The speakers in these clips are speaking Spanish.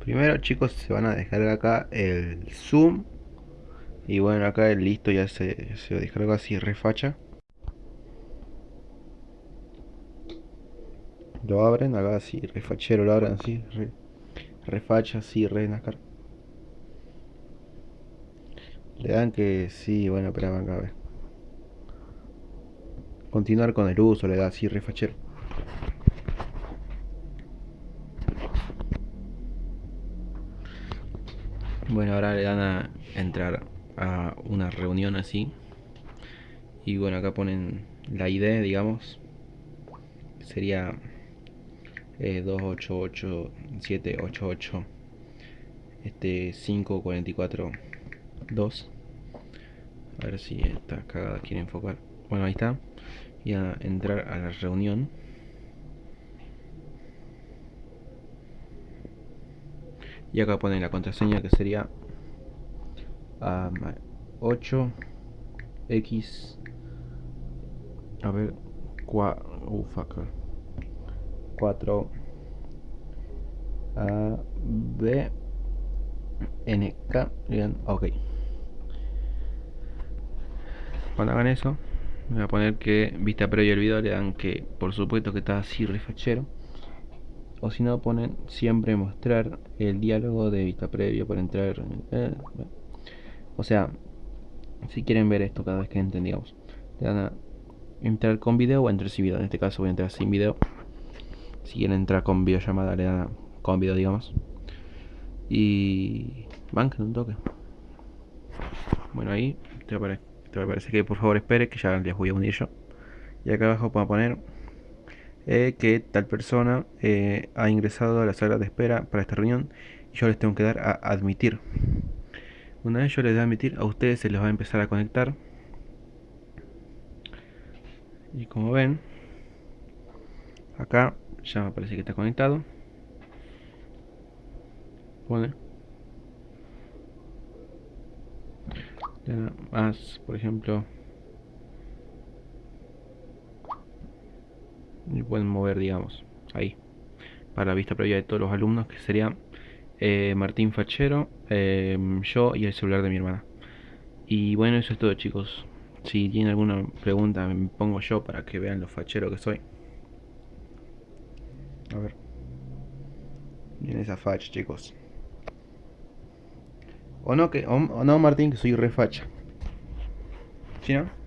Primero chicos se van a descargar acá el zoom. Y bueno acá el listo ya se, se descarga así refacha. Lo abren acá así refachero lo abren así refacha así re NASCAR. Le dan que sí bueno espera acá a ver. Continuar con el uso le da así refachero Bueno, ahora le dan a entrar a una reunión así. Y bueno, acá ponen la ID, digamos. Sería eh, 288788 este 544 2 a ver si esta cagada quiere enfocar bueno ahí está y a entrar a la reunión y acá ponen la contraseña que sería 8 x a ver 4 4 a b n k bien ok. Cuando hagan eso voy a poner que vista previa el video le dan que por supuesto que está así refachero o si no ponen siempre mostrar el diálogo de vista previa para entrar o sea si quieren ver esto cada vez que entren digamos le dan a entrar con video o entrar sin video. En este caso voy a entrar sin video. Si quieren entrar con videollamada le dan a con video digamos. Y bancan un toque. Bueno ahí te va, que por favor espere que ya les voy a unir yo. Y acá abajo puedo poner eh, que tal persona eh, ha ingresado a la sala de espera para esta reunión y yo les tengo que dar a admitir. Una vez yo les doy a admitir, a ustedes se les va a empezar a conectar. Y como ven, acá ya me parece que está conectado. Pone. Más, por ejemplo, pueden mover digamos ahí para la vista previa de todos los alumnos que sería eh, Martín Fachero em, yo y el celular de mi hermana. Y bueno eso es todo chicos. Si tienen alguna pregunta me pongo yo para que vean lo fachero que soy. A ver. Miren esa facha chicos. O no que no Martín que soy refacha ¿Sí no?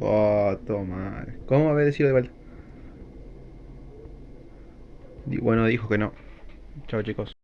Oh, toma. ¿Cómo había decidido de vuelta? Bueno, dijo que no. Chao chicos.